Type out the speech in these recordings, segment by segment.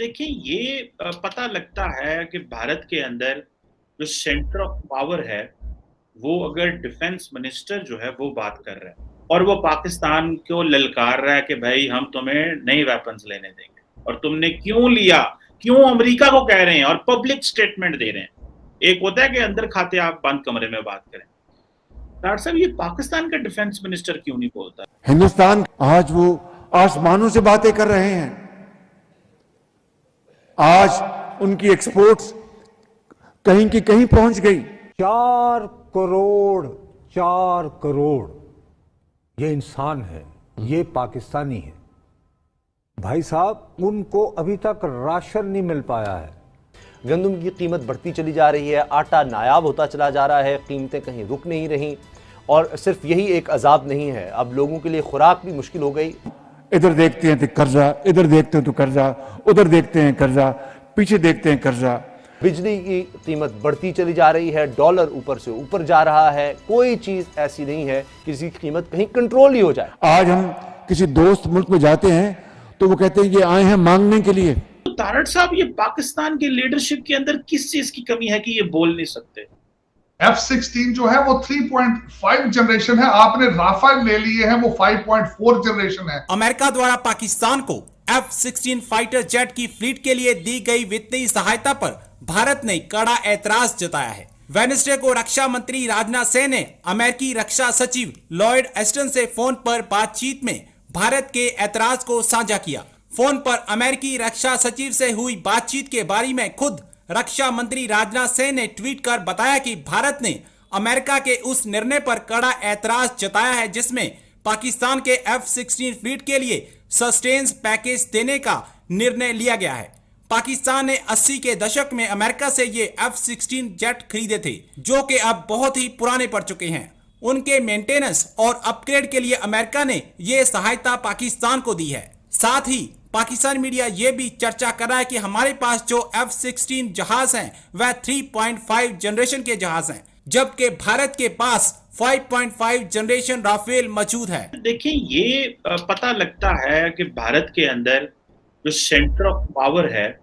देखिए, ये पता लगता है कि भारत के अंदर जो सेंटर ऑफ़ पावर है, वो अगर डिफेंस मिनिस्टर जो है, वो बात कर रहा है और वो पाकिस्तान को ललकार रहा है कि भाई हम तुम्हें नई वेपन्स लेने देंगे और तुमने क्यों लिया? क्यों अमेरिका को कह रहे हैं और पब्लिक स्टेटमेंट दे रहे हैं? एक होता है कि अंदर खाते आप बंद कमरे में बात करें। डॉक्टर साहब, ये पाकिस्तान का डिफेंस मिनिस्टर क्यों नहीं बोलता? हिंदुस्तान आज वो आसमानों से बातें कर रहे हैं। आज उनकी एक्सपोर्ट्स कहीं की कहीं पहुँच गई। चार करोड़ चार करोड़। ये इंसान है, ये पाकिस्तानी है। भाई साहब, उनको अभी तक राशन नहीं मिल पाया है। गंदम की कीमत बढ़ती चली जा रही है, आटा नायाब होता चला जा रहा है, कीमतें कहीं रुक नहीं रही। और सिर्फ़ यही एक अजाब नहीं है, अब लोगों के लिए खुराक भी मुश्किल हो गई। इधर देखते हैं तो कर्जा इधर देखते हैं तो कर्जा उधर देखते हैं कर्जा पीछे देखते हैं कर्जा। बिजली की कीमत बढ़ती चली जा रही है डॉलर ऊपर से ऊपर जा रहा है कोई चीज़ ऐसी नहीं है किसी की कीमत कहीं कंट्रोल ही हो जाए। आज हम किसी दोस्त मुल्क में जाते हैं तो वो कहते हैं ये आए हैं मांगने के लिए। तो तारड़ साहब ये पाकिस्तान के लीडरशिप के अंदर किस चीज़ की कमी है कि ये बोल नहीं सकते? एफ़ सिक्सटीन जो है वो 3.5 जनरेशन है। आपने राफेल ले लिए हैं, वो 5.4 जनरेशन है। अमेरिका द्वारा पाकिस्तान को एफ़ सिक्सटीन फाइटर जेट की फ्लीट के लिए दी गई वित्तीय सहायता पर भारत ने कड़ा ऐतराज जताया है। वेनेसडे को रक्षा मंत्री राजनाथ सिंह ने अमेरिकी रक्षा सचिव लॉयड एस्टन से फ़ोन पर बातचीत में भारत के ऐतराज को साझा किया। फ़ोन पर अमेरिकी रक्षा सचिव से हुई बातचीत के बारे में खुद रक्षा मंत्री राजनाथ सिंह ने ट्वीट कर बताया कि भारत ने अमेरिका के उस निर्णय पर कड़ा ऐतराज जताया है, जिसमें पाकिस्तान के एफ़ सिक्सटीन फ्लीट के लिए सस्टेन्स पैकेज देने का निर्णय लिया गया है। पाकिस्तान ने 80 के दशक में अमेरिका से ये एफ़ सिक्सटीन जेट खरीदे थे, जो कि अब बहुत ही पुराने पड़ चुके हैं। उनके मेंटेनेंस और अपग्रेड के लिए अमेरिका ने ये सहायता पाकिस्तान को दी है। साथ ही पाकिस्तान मीडिया ये भी चर्चा कर रहा है कि हमारे पास जो एफ़ सिक्सटीन जहाज़ हैं, वह 3.5 जनरेशन के जहाज़ हैं, जबकि भारत के पास 5.5 जनरेशन राफेल मौजूद है। देखिए, ये पता लगता है कि भारत के अंदर जो सेंटर ऑफ़ पावर है,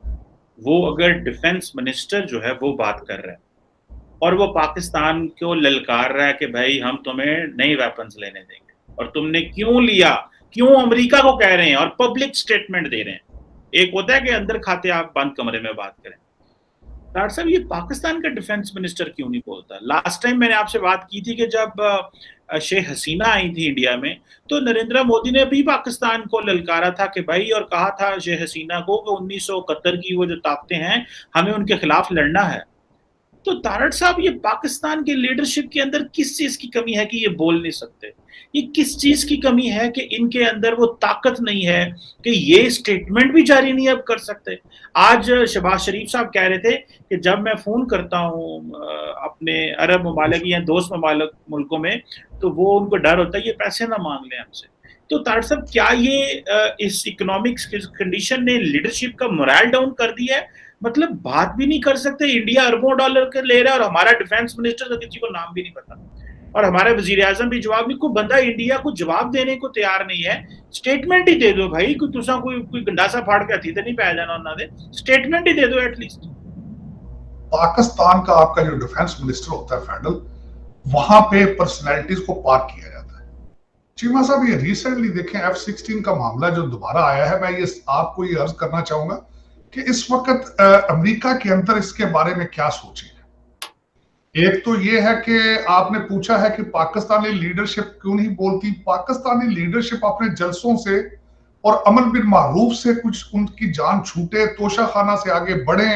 वो अगर डिफेंस मिनिस्टर जो है, वो बात कर रहा है। और वो पाकिस्तान को ललकार रहा है कि भाई, हम तुम्हें नई वेपन्स लेने देंगे। और तुमने क्यों लिया? क्यों अमेरिका को कह रहे हैं और पब्लिक स्टेटमेंट दे रहे हैं? एक होता है कि अंदर खाते आप बंद कमरे में बात करें। डॉक्टर साहब, ये पाकिस्तान का डिफेंस मिनिस्टर क्यों नहीं बोलता? लास्ट टाइम मैंने आपसे बात की थी कि जब शेख हसीना आई थी इंडिया में तो नरेंद्र मोदी ने भी पाकिस्तान को ललकारा था कि भाई, और कहा था शेख हसीना को कि उन्नीस सौ इकहत्तर की वो जो ताकतें हैं, हमें उनके खिलाफ लड़ना है। तो तारड़ साहब, ये पाकिस्तान के लीडरशिप के अंदर किस चीज़ की कमी है कि ये बोल नहीं सकते? ये किस चीज़ की कमी है कि इनके अंदर वो ताकत नहीं है कि ये स्टेटमेंट भी जारी नहीं अब कर सकते? आज शबाज शरीफ साहब कह रहे थे कि जब मैं फ़ोन करता हूँ अपने अरब ममालिक या दोस्त ममालिक मुल्कों में तो वो उनको डर होता है, ये पैसे ना मांग लें हमसे। तो तार साहब, क्या ये इस इकोनॉमिक्स कंडीशन ने लीडरशिप का मोरल डाउन कर दिया है? मतलब बात भी नहीं कर सकते। इंडिया अरबों डॉलर के ले रहा है और हमारा डिफेंस मिनिस्टर का किसी को नाम भी नहीं पता। और हमारे वज़ीर आज़म भी जवाब नहीं, कोई बंदा इंडिया को जवाब देने को तैयार नहीं है। स्टेटमेंट ही दे दो भाई, कोई तुसा कोई कोई गंडासा फाड़ के हथी तो नहीं पाया जाना उन्होंने। स्टेटमेंट ही दे दो एटलीस्ट पाकिस्तान का आपका जो डिफेंस मिनिस्टर होता है फैडल वहाँ पे पर्सनैलिटीज को पार्क किया जाता है। चीमा साहब, ये रिसेंटली देखें एफ़ सिक्सटीन का मामला जो दोबारा आया है, मैं ये आपको ये अर्ज़ करना चाहूँगा कि इस वक्त अमेरिका के अंदर इसके बारे में क्या सोचे एक तो ये है कि आपने पूछा है कि पाकिस्तानी लीडरशिप क्यों नहीं बोलती? पाकिस्तानी लीडरशिप अपने जलसों से और अमल बिन मारूफ से कुछ उनकी जान छूटे, तोशा खाना से आगे बढ़े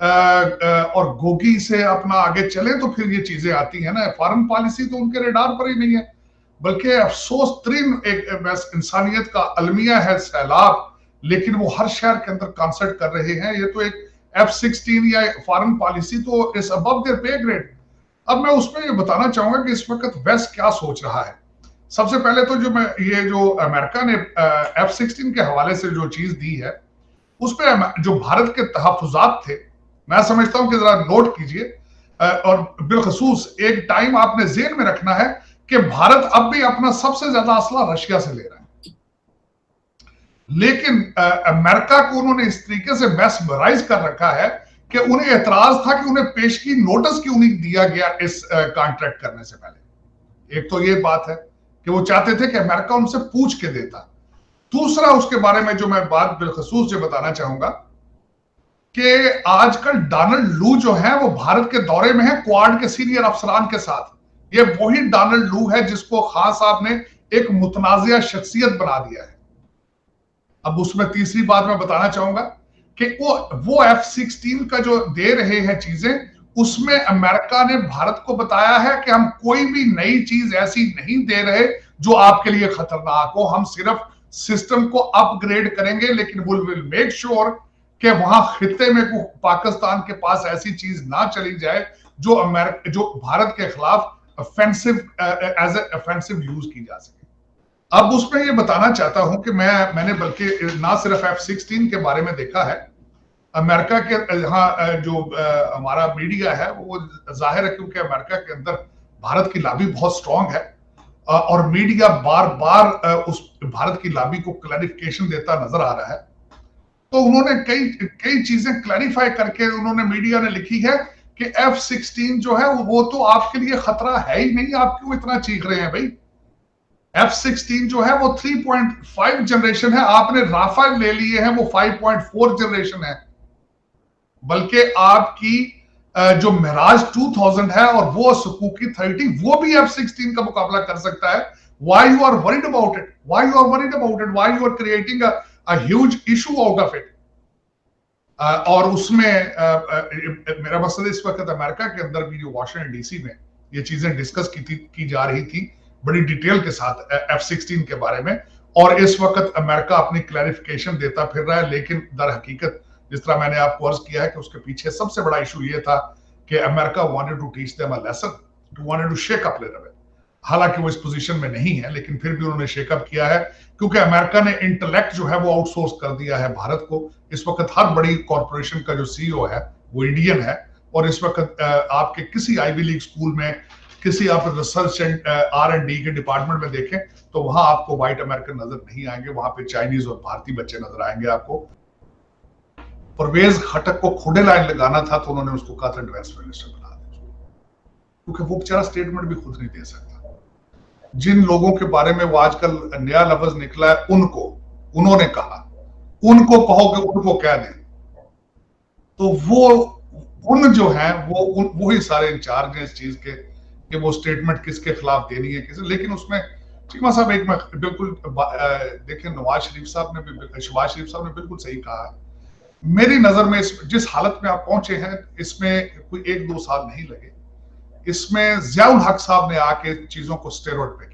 और गोगी से अपना आगे चले तो फिर ये चीज़ें आती है ना। फॉरन पॉलिसी तो उनके रेडार पर ही नहीं है, बल्कि अफसोस तरीन एक इंसानियत का अलमिया है सैलाब। लेकिन वो हर शहर के अंदर कॉन्सर्ट कर रहे हैं। ये तो एक एफ़ सिक्सटीन या फॉरन पॉलिसी तो अबव देयर पे ग्रेड अब मैं उसमें ये बताना चाहूँगा कि इस वक्त वेस्ट क्या सोच रहा है। सबसे पहले तो जो मैं, ये जो अमेरिका ने एफ़ सिक्सटीन के हवाले से जो चीज़ दी है, उस पर जो भारत के तहफात थे, मैं समझता हूँ कि जरा नोट कीजिए और बिलखसूस एक टाइम आपने जेन में रखना है कि भारत अब भी अपना सबसे ज़्यादा असला रशिया से ले रहा है। लेकिन अमेरिका को उन्होंने इस तरीके से मैसमराइज कर रखा है कि उन्हें एतराज़ था कि उन्हें पेश की नोटिस क्यों नहीं दिया गया इस कॉन्ट्रैक्ट करने से पहले। एक तो ये बात है कि वो चाहते थे कि अमेरिका उनसे पूछ के देता। दूसरा उसके बारे में जो मैं बात बिलखसूस से बताना चाहूँगा कि आजकल डोनाल्ड लू जो है, वो भारत के दौरे में है, क्वाड के सीनियर अफसरान के साथ। ये वही डोनाल्ड लू है जिसको खान साहब ने एक मुतनाजिया शख्सियत बना दिया है। अब उसमें तीसरी बात मैं बताना चाहूँगा कि वो वो एफ़ सिक्सटीन का जो दे रहे हैं चीज़ें, उसमें अमेरिका ने भारत को बताया है कि हम कोई भी नई चीज़ ऐसी नहीं दे रहे जो आपके लिए खतरनाक हो। हम सिर्फ़ सिस्टम को अपग्रेड करेंगे, लेकिन विल विल मेक श्योर कि वहाँ खत्ते में पाकिस्तान के पास ऐसी चीज़ ना चली जाए जो अमेरिका, जो भारत के खिलाफ ऑफेंसिव एज ऑफेंसिव यूज़ की जा सके। अब उसमें ये बताना चाहता हूँ कि मैं, मैंने बल्कि, ना सिर्फ़ एफ़ सिक्सटीन के बारे में देखा है, अमेरिका के, यहाँ जो हमारा मीडिया है, वो ज़ाहिर है क्योंकि अमेरिका के अंदर भारत की लाबी बहुत स्ट्रांग है और मीडिया बार बार उस भारत की लाबी को क्लैरिफिकेशन देता नज़र आ रहा है। तो उन्होंने कई कई चीज़ें क्लैरिफाई करके उन्होंने मीडिया ने लिखी है कि एफ़ सिक्सटीन जो है, वो तो आपके लिए खतरा है ही नहीं, आप क्यों इतना चीख रहे हैं भाई? एफ़ सिक्सटीन जो है, वो 3.5 जनरेशन है। आपने राफेल ले लिए हैं, वो 5.4 जनरेशन है। बल्कि आपकी जो मिराज 2000 है और वो सुकुकी 30 वो भी एफ़ सिक्सटीन का मुकाबला कर सकता है। Why you are worried about it why you are worried about it why you are creating a huge issue out of it और उसमें मेरा मकसद इस वक्त अमेरिका के अंदर भी, जो वॉशिंगटन डीसी में ये चीज़ें डिस्कस की थी, की जा रही थी बड़ी डिटेल के साथ एफ़ सिक्सटीन के बारे में। और इस वक्त अमेरिका अपनी क्लैरिफिकेशन देता फिर रहा है, लेकिन दर हकीकत, जिस तरह मैंने आपको अर्ज़ किया है कि उसके पीछे सबसे बड़ा इशू ये था कि America wanted to teach them a lesson to wanted to shake up little हालाँकि वो इस पोजीशन में नहीं है, लेकिन फिर भी उन्होंने शेकअप किया है, क्योंकि अमेरिका ने इंटेलेक्ट जो है वो आउटसोर्स कर दिया है भारत को। इस वक्त हर बड़ी कॉरपोरेशन का जो सीईओ है, वो इंडियन है। और इस वक्त आपके किसी आईवी लीग स्कूल में किसी आप research and R and D के डिपार्टमेंट में देखें तो वहाँ आपको व्हाइट अमेरिकन नज़र नहीं आएँगे, वहाँ पे चाइनीज़ और भारतीय बच्चे नज़र आएँगे आपको। परवेज खटक को खुडे लाइन लगाना था तो उन्होंने उसको था डिफेंस मिनिस्टर बना दिया। क्योंकि वो बेचारा स्टेटमेंट भी खुद नहीं दे सकता। जिन लोगों के बारे में वो आजकल नया लफ्ज निकला है, उनको, उन्होंने कहा। उनको कहो कि उनको कह दें? तो वो, उन जो है, वो वही सारे इंचार्ज हैं इस चीज़ के। कि वो स्टेटमेंट किसके खिलाफ देनी है, किसे लेकिन उसमें चीमा साहब एक मैं बिल्कुल देखिए नवाज़ शरीफ साहब ने भी शहबाज शरीफ साहब ने बिल्कुल सही कहा है। मेरी नज़र में इस जिस हालत में आप पहुँचे हैं, इसमें कोई एक दो साल नहीं लगे। इसमें जियाउल हक साहब ने आके चीज़ों को स्टेरॉइड पे